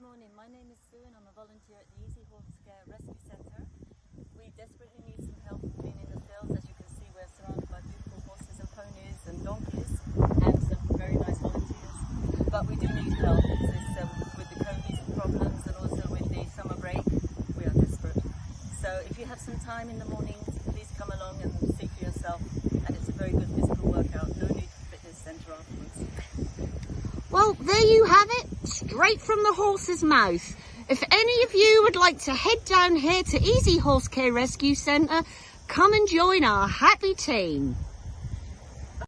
Good morning. My name is Sue and I'm a volunteer at the Easy Horse Care Rescue Centre. We desperately need some help cleaning the fields. As you can see, we're surrounded by beautiful horses and ponies and donkeys and some very nice volunteers. But we do need help because um, with the COVID problems and also with the summer break, we are desperate. So if you have some time in the morning, please come along and see for yourself. And it's a very good physical workout. No need for fitness centre afterwards. Well, there you have it, straight from the horse's mouth. If any of you would like to head down here to Easy Horse Care Rescue Centre, come and join our happy team.